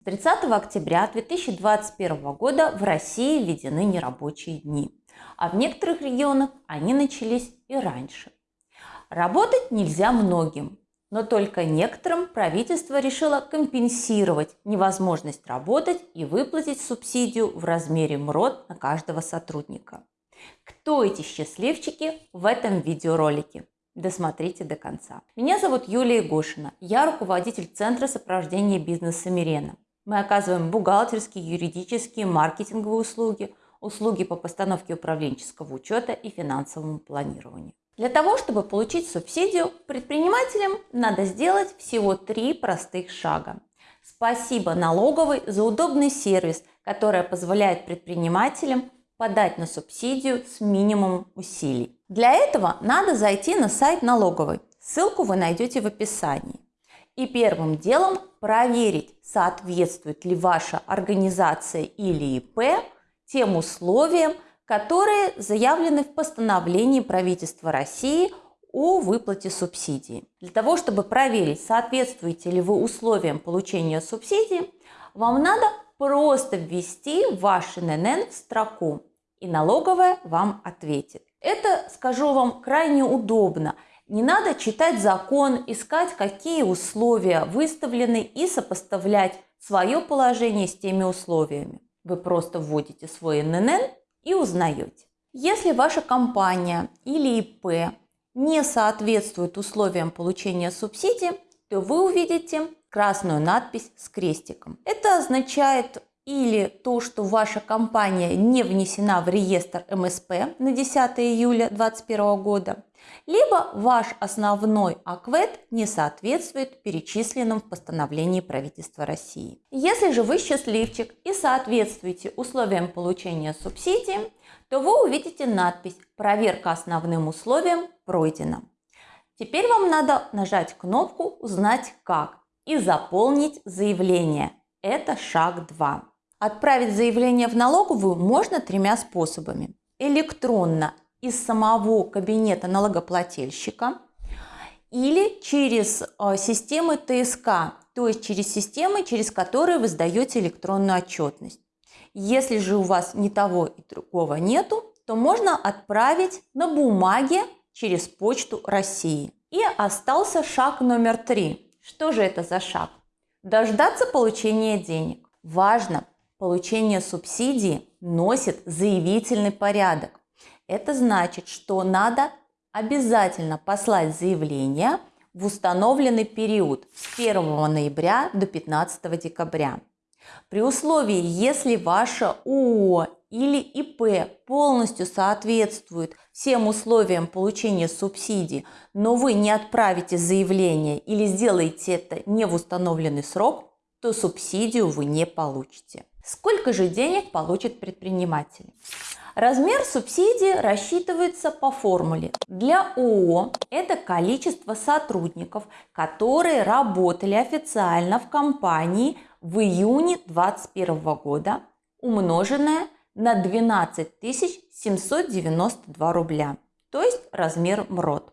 С 30 октября 2021 года в России введены нерабочие дни, а в некоторых регионах они начались и раньше. Работать нельзя многим, но только некоторым правительство решило компенсировать невозможность работать и выплатить субсидию в размере МРОД на каждого сотрудника. Кто эти счастливчики в этом видеоролике? Досмотрите до конца. Меня зовут Юлия Гошина. Я руководитель Центра сопровождения бизнеса Мирена. Мы оказываем бухгалтерские, юридические, маркетинговые услуги, услуги по постановке управленческого учета и финансовому планированию. Для того, чтобы получить субсидию, предпринимателям надо сделать всего три простых шага. Спасибо налоговой за удобный сервис, который позволяет предпринимателям подать на субсидию с минимумом усилий. Для этого надо зайти на сайт налоговой. Ссылку вы найдете в описании. И первым делом проверить, соответствует ли ваша организация или ИП тем условиям, которые заявлены в постановлении правительства России о выплате субсидии. Для того, чтобы проверить, соответствуете ли вы условиям получения субсидии, вам надо просто ввести ваш ННН в строку, и налоговая вам ответит. Это, скажу вам, крайне удобно. Не надо читать закон, искать, какие условия выставлены и сопоставлять свое положение с теми условиями. Вы просто вводите свой ННН и узнаете. Если ваша компания или ИП не соответствует условиям получения субсидии, то вы увидите красную надпись с крестиком. Это означает или то, что ваша компания не внесена в реестр МСП на 10 июля 2021 года, либо ваш основной АКВЭД не соответствует перечисленным в постановлении правительства России. Если же вы счастливчик и соответствуете условиям получения субсидии, то вы увидите надпись «Проверка основным условиям пройдена». Теперь вам надо нажать кнопку «Узнать как» и заполнить заявление. Это шаг 2. Отправить заявление в налоговую можно тремя способами. Электронно из самого кабинета налогоплательщика или через э, системы ТСК, то есть через системы, через которые вы сдаете электронную отчетность. Если же у вас ни того и другого нету, то можно отправить на бумаге через почту России. И остался шаг номер три. Что же это за шаг? Дождаться получения денег. Важно, получение субсидии носит заявительный порядок. Это значит, что надо обязательно послать заявление в установленный период с 1 ноября до 15 декабря. При условии, если ваше ООО или ИП полностью соответствует всем условиям получения субсидий, но вы не отправите заявление или сделаете это не в установленный срок, то субсидию вы не получите. Сколько же денег получит предприниматель? Размер субсидии рассчитывается по формуле. Для ООО это количество сотрудников, которые работали официально в компании в июне 2021 года, умноженное на 12 792 рубля, то есть размер МРОД.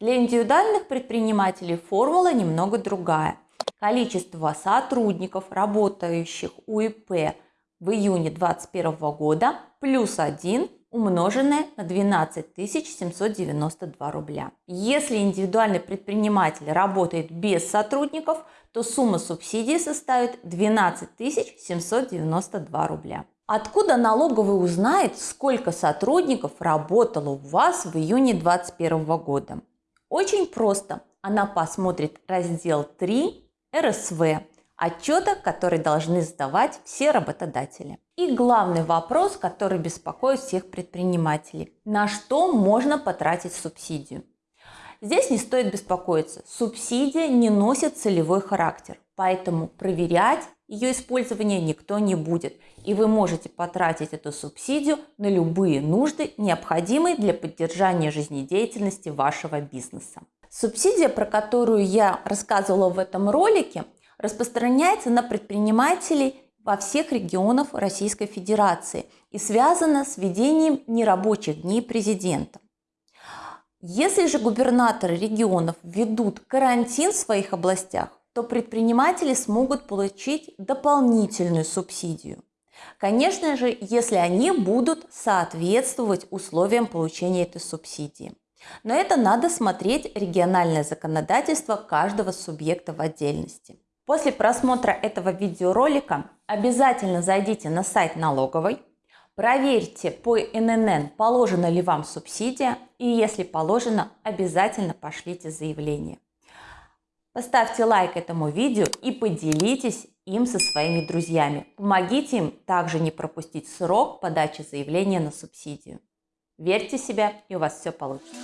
Для индивидуальных предпринимателей формула немного другая. Количество сотрудников, работающих у ИП в июне 2021 года плюс 1 умноженное на 12 792 рубля. Если индивидуальный предприниматель работает без сотрудников, то сумма субсидии составит 12 792 рубля. Откуда налоговый узнает, сколько сотрудников работало у вас в июне 2021 года? Очень просто. Она посмотрит раздел 3 РСВ отчета, который должны сдавать все работодатели. И главный вопрос, который беспокоит всех предпринимателей. На что можно потратить субсидию? Здесь не стоит беспокоиться. Субсидия не носит целевой характер, поэтому проверять ее использование никто не будет. И вы можете потратить эту субсидию на любые нужды, необходимые для поддержания жизнедеятельности вашего бизнеса. Субсидия, про которую я рассказывала в этом ролике, распространяется на предпринимателей во всех регионах Российской Федерации и связана с введением нерабочих дней президента. Если же губернаторы регионов ведут карантин в своих областях, то предприниматели смогут получить дополнительную субсидию. Конечно же, если они будут соответствовать условиям получения этой субсидии. Но это надо смотреть региональное законодательство каждого субъекта в отдельности. После просмотра этого видеоролика обязательно зайдите на сайт налоговой, проверьте по ННН, положена ли вам субсидия, и если положено, обязательно пошлите заявление. Поставьте лайк этому видео и поделитесь им со своими друзьями. Помогите им также не пропустить срок подачи заявления на субсидию. Верьте в себя, и у вас все получится.